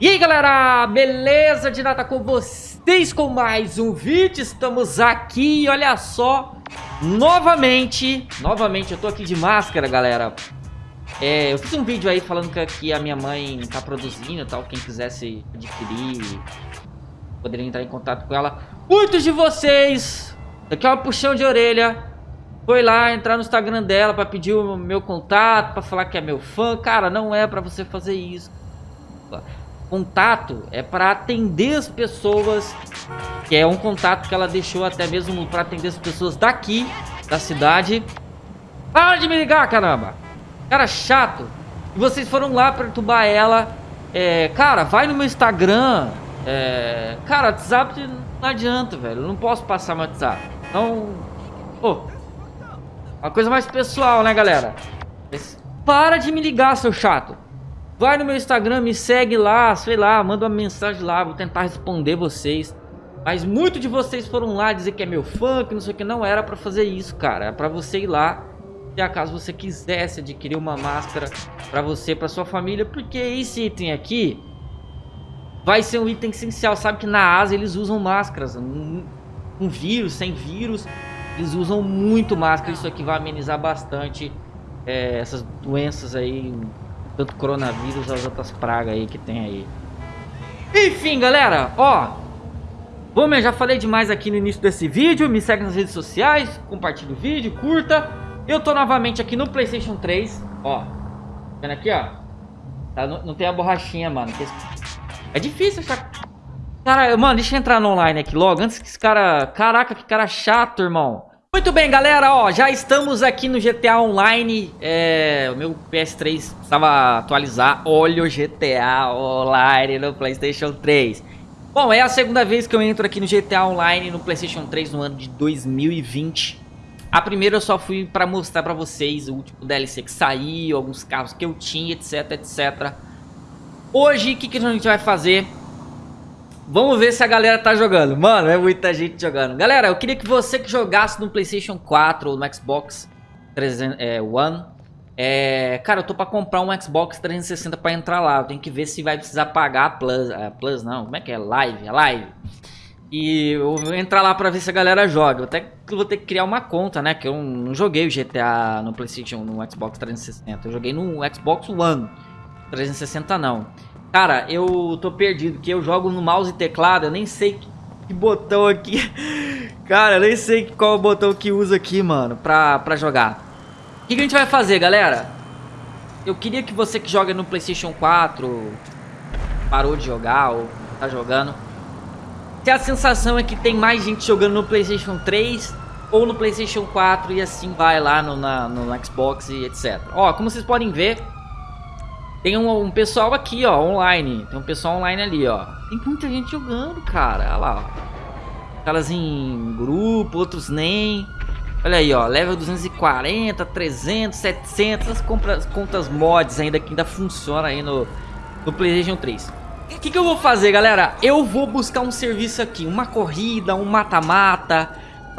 E aí galera, beleza? De nada com vocês com mais um vídeo, estamos aqui, olha só, novamente, novamente eu tô aqui de máscara galera, é, eu fiz um vídeo aí falando que aqui a minha mãe tá produzindo e tal, quem quisesse adquirir, poderia entrar em contato com ela, muitos de vocês, daqui é uma puxão de orelha, foi lá entrar no Instagram dela pra pedir o meu contato, pra falar que é meu fã, cara, não é pra você fazer isso, contato é para atender as pessoas, que é um contato que ela deixou até mesmo para atender as pessoas daqui, da cidade. Para de me ligar, caramba! Cara chato. E vocês foram lá perturbar ela. É, cara, vai no meu Instagram. É, cara, WhatsApp não adianta, velho. Eu não posso passar meu WhatsApp. Então, pô, uma coisa mais pessoal, né, galera? Para de me ligar, seu chato. Vai no meu Instagram, me segue lá, sei lá, manda uma mensagem lá, vou tentar responder vocês. Mas muitos de vocês foram lá dizer que é meu fã, que não sei o que. Não era pra fazer isso, cara. É pra você ir lá, se acaso você quisesse adquirir uma máscara pra você, pra sua família. Porque esse item aqui vai ser um item essencial. Sabe que na Ásia eles usam máscaras. Com vírus, sem vírus, eles usam muito máscara. Isso aqui vai amenizar bastante é, essas doenças aí tanto coronavírus as outras pragas aí que tem aí. Enfim, galera, ó. Bom, eu já falei demais aqui no início desse vídeo. Me segue nas redes sociais, compartilha o vídeo, curta. Eu tô novamente aqui no Playstation 3, ó. Vendo aqui, ó. Tá, não, não, tem a borrachinha, mano. É difícil achar... Cara, mano, deixa eu entrar no online aqui logo. Antes que esse cara... Caraca, que cara chato, irmão. Muito bem, galera, ó, já estamos aqui no GTA Online, é, o meu PS3 precisava atualizar, olha o GTA Online no Playstation 3. Bom, é a segunda vez que eu entro aqui no GTA Online no Playstation 3 no ano de 2020. A primeira eu só fui pra mostrar pra vocês o último DLC que saiu, alguns carros que eu tinha, etc, etc. Hoje, o que, que a gente vai fazer? Vamos ver se a galera tá jogando. Mano, é muita gente jogando. Galera, eu queria que você que jogasse no Playstation 4 ou no Xbox 300, é, One... É, cara, eu tô pra comprar um Xbox 360 pra entrar lá. Eu tenho que ver se vai precisar pagar a Plus. A Plus não, como é que é? Live, é Live. E eu vou entrar lá pra ver se a galera joga. Eu até vou ter que criar uma conta, né? Que eu não joguei o GTA no Playstation, no Xbox 360. Eu joguei no Xbox One. 360 não. Cara, eu tô perdido, que eu jogo no mouse e teclado, eu nem sei que, que botão aqui... Cara, eu nem sei qual botão que usa aqui, mano, pra, pra jogar. O que, que a gente vai fazer, galera? Eu queria que você que joga no Playstation 4 parou de jogar ou tá jogando. Se a sensação é que tem mais gente jogando no Playstation 3 ou no Playstation 4 e assim vai lá no, na, no Xbox e etc. Ó, como vocês podem ver, tem um, um, pessoal aqui, ó, online. Tem um pessoal online ali, ó. Tem muita gente jogando, cara. Olha lá, ó. Caras em grupo, outros nem. Olha aí, ó. Level 240, 300, 700. As compras, contas mods ainda que ainda funciona aí no, no PlayStation 3. O que, que eu vou fazer, galera? Eu vou buscar um serviço aqui. Uma corrida, um mata-mata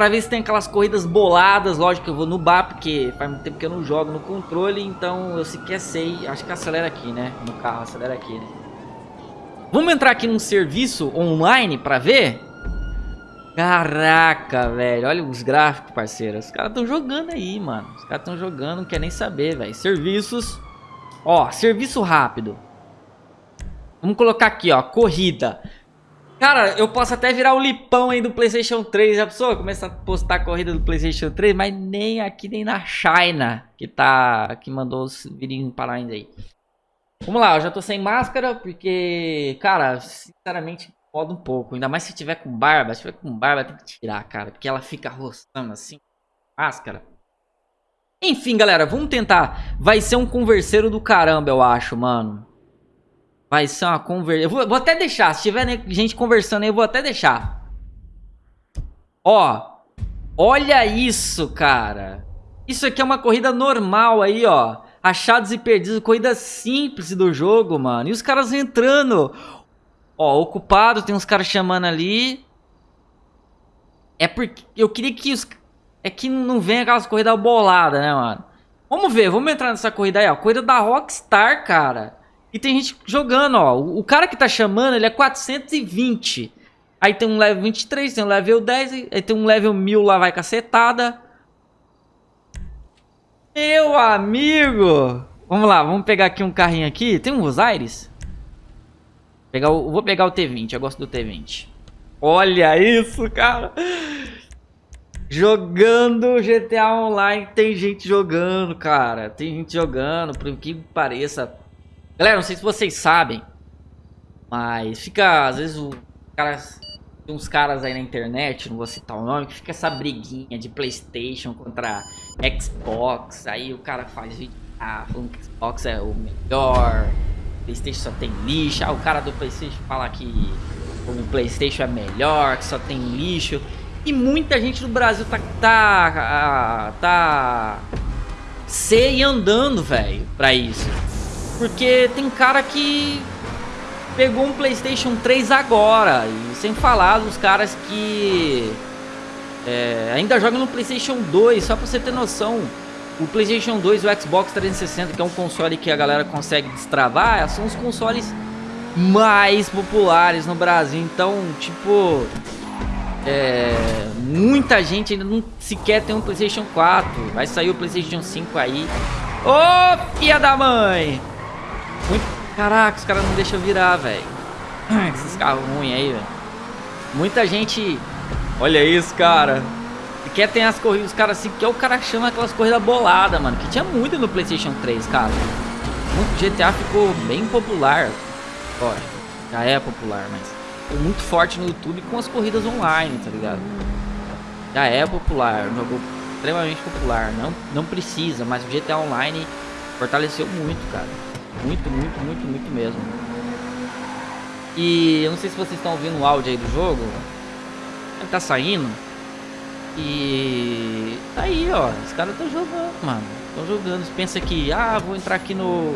Pra ver se tem aquelas corridas boladas Lógico que eu vou no bar Porque faz muito tempo que eu não jogo no controle Então eu sequer sei Acho que acelera aqui, né? No carro, acelera aqui, né? Vamos entrar aqui num serviço online pra ver? Caraca, velho. Olha os gráficos, parceiro. Os caras estão jogando aí, mano. Os caras estão jogando, não quer nem saber, velho. Serviços. Ó, serviço rápido. Vamos colocar aqui, ó. Corrida. Cara, eu posso até virar o lipão aí do Playstation 3. Já pessoa começa a postar a corrida do Playstation 3, mas nem aqui, nem na China, que tá. que mandou os virinhos parar ainda aí. Vamos lá, eu já tô sem máscara, porque, cara, sinceramente, pode um pouco. Ainda mais se tiver com barba. Se tiver com barba, tem que tirar, cara. Porque ela fica roçando assim. Máscara. Enfim, galera, vamos tentar. Vai ser um converseiro do caramba, eu acho, mano. Vai ser uma conversa. Vou, vou, até deixar. Se tiver gente conversando aí, eu vou até deixar. Ó. Olha isso, cara. Isso aqui é uma corrida normal aí, ó. Achados e perdidos. Corrida simples do jogo, mano. E os caras entrando. Ó, ocupado. Tem uns caras chamando ali. É porque eu queria que os... É que não vem aquelas corridas boladas, né, mano? Vamos ver. Vamos entrar nessa corrida aí, ó. Corrida da Rockstar, cara. E tem gente jogando, ó. O cara que tá chamando, ele é 420. Aí tem um level 23, tem um level 10, aí tem um level 1000 lá, vai cacetada. Meu amigo! Vamos lá, vamos pegar aqui um carrinho aqui. Tem um Osiris? Pegar o, vou pegar o T20, eu gosto do T20. Olha isso, cara! Jogando GTA Online, tem gente jogando, cara. Tem gente jogando, por que pareça. Galera, não sei se vocês sabem, mas fica, às vezes, o cara tem uns caras aí na internet, não vou citar o nome, que fica essa briguinha de Playstation contra Xbox. Aí o cara faz vídeo, ah, falando que Xbox é o melhor, Playstation só tem lixo. Ah, o cara do Playstation fala que o Playstation é melhor, que só tem lixo. E muita gente no Brasil tá, tá, tá se e andando, velho, pra isso. Porque tem cara que pegou um Playstation 3 agora. E sem falar dos caras que é, ainda jogam no Playstation 2, só pra você ter noção. O Playstation 2 e o Xbox 360, que é um console que a galera consegue destravar, são os consoles mais populares no Brasil. Então, tipo, é, muita gente ainda não sequer tem um Playstation 4. Vai sair o Playstation 5 aí. Ô, oh, filha da mãe! Muito Caraca, os caras não deixam virar, velho. Esses carros ruins aí, velho. Muita gente... Olha isso, cara. E quer ter as corridas, os caras assim, que é o cara chama aquelas corridas boladas, mano. Que tinha muito no Playstation 3, cara. O GTA ficou bem popular. Ó, já é popular, mas... Ficou muito forte no YouTube com as corridas online, tá ligado? Já é popular, um jogo extremamente popular. Não, não precisa, mas o GTA Online fortaleceu muito, cara. Muito, muito, muito, muito mesmo. E eu não sei se vocês estão ouvindo o áudio aí do jogo. Ele tá saindo. E tá aí, ó. Os caras estão jogando, mano. Estão jogando. Você pensa que, ah, vou entrar aqui no,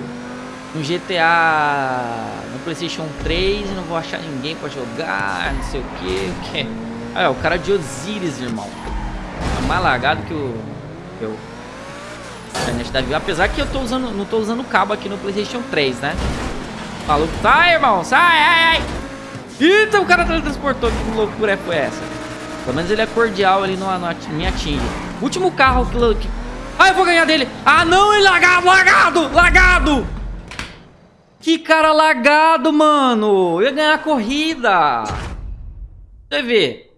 no GTA, no PlayStation 3 e não vou achar ninguém pra jogar, não sei o que. Aí, ó, o cara de Osiris, irmão. É mais que o. Eu internet da. Apesar que eu tô usando, não tô usando cabo aqui no Playstation 3, né? Falou, sai, irmão, sai, ai, ai. Eita, o cara teletransportou, que loucura foi essa? Pelo menos ele é cordial ali, não, não me atinge. Último carro que... que... Ah, eu vou ganhar dele. Ah, não, ele lagado, lagado, lagado. Que cara lagado, mano. Eu ia ganhar a corrida. Você vê.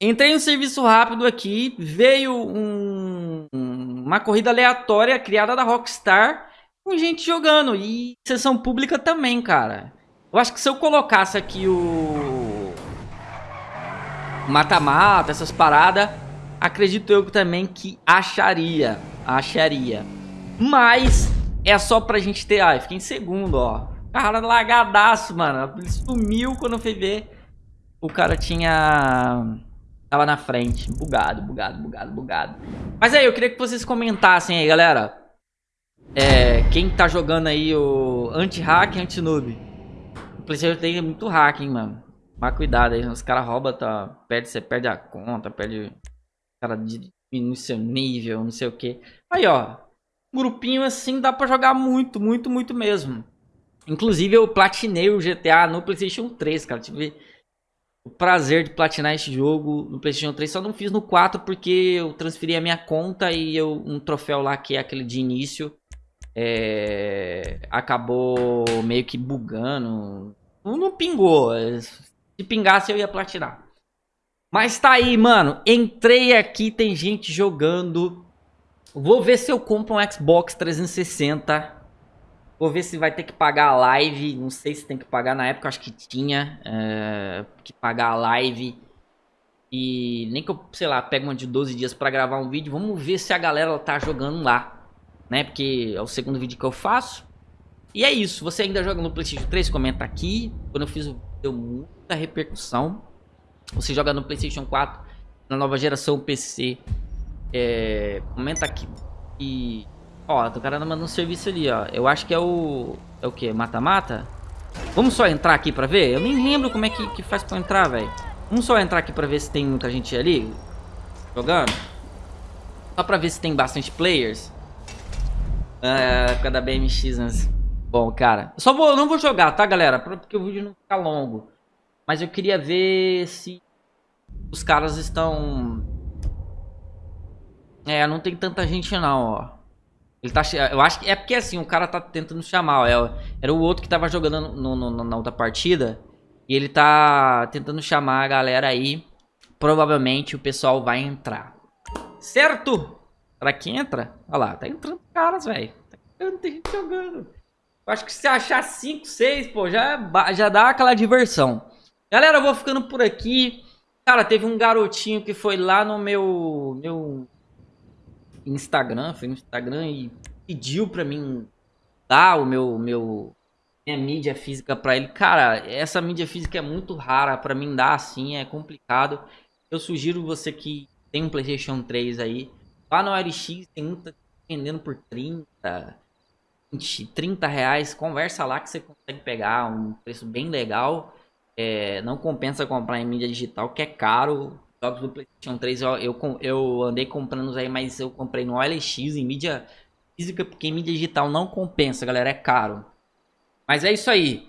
Entrei no serviço rápido aqui, veio um, uma corrida aleatória criada da Rockstar com gente jogando e sessão pública também, cara. Eu acho que se eu colocasse aqui o mata-mata, essas paradas, acredito eu também que acharia, acharia. Mas é só pra gente ter, ai, fiquei em segundo, ó. Cara lagadaço, mano. Ele sumiu quando foi ver. O cara tinha Tava na frente. Bugado, bugado, bugado, bugado. Mas aí, eu queria que vocês comentassem aí, galera. É, quem tá jogando aí o anti-hack anti-noob. O PlayStation tem muito hack, hein, mano. Mas cuidado aí, os caras roubam, tá, perde, você perde a conta, perde... Cara, diminui seu nível, não sei o que. Aí, ó. Grupinho assim dá pra jogar muito, muito, muito mesmo. Inclusive, eu platinei o GTA no PlayStation 3, cara. Tive o prazer de platinar esse jogo no PlayStation 3. Só não fiz no 4 porque eu transferi a minha conta e eu, um troféu lá que é aquele de início é, acabou meio que bugando. Não, não pingou. Se pingasse eu ia platinar. Mas tá aí, mano. Entrei aqui, tem gente jogando. Vou ver se eu compro um Xbox 360 Vou ver se vai ter que pagar a live. Não sei se tem que pagar. Na época acho que tinha é, que pagar a live. E nem que eu, sei lá, pego uma de 12 dias pra gravar um vídeo. Vamos ver se a galera tá jogando lá. Né? Porque é o segundo vídeo que eu faço. E é isso. Você ainda joga no PlayStation 3? Comenta aqui. Quando eu fiz deu muita repercussão. Você joga no PlayStation 4, na nova geração PC. É, comenta aqui. E Ó, o cara mandando um serviço ali, ó. Eu acho que é o... É o quê? Mata-mata? Vamos só entrar aqui pra ver? Eu nem lembro como é que, que faz pra entrar, velho. Vamos só entrar aqui pra ver se tem muita gente ali jogando. Só pra ver se tem bastante players. É, época da BMX, né? Bom, cara, só vou, não vou jogar, tá, galera? Porque o vídeo não fica longo. Mas eu queria ver se os caras estão... É, não tem tanta gente não, ó. Ele tá... Eu acho que é porque assim, o cara tá tentando chamar, ó. É era o outro que tava jogando no, no, na outra partida. E ele tá tentando chamar a galera aí. Provavelmente o pessoal vai entrar. Certo? Será que entra? Olha lá, tá entrando caras, velho. Tá entrando, tem gente jogando. Eu acho que se achar 5, 6, pô, já, já dá aquela diversão. Galera, eu vou ficando por aqui. Cara, teve um garotinho que foi lá no meu, meu Instagram, foi no Instagram e pediu pra mim dar o meu, meu minha mídia física pra ele. Cara, essa mídia física é muito rara pra mim dar assim, é complicado. Eu sugiro você que tem um Playstation 3 aí, lá no RX tem muita vendendo por 30, 20, 30 reais, conversa lá que você consegue pegar um preço bem legal. É, não compensa comprar em mídia digital, que é caro. Jogos do PlayStation 3 eu, eu, eu andei comprando aí, mas eu comprei no OLX em mídia física, porque em mídia digital não compensa, galera, é caro. Mas é isso aí.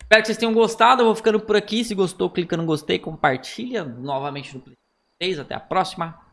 Espero que vocês tenham gostado. Eu vou ficando por aqui. Se gostou, clica no gostei, compartilha novamente no PlayStation 3. Até a próxima.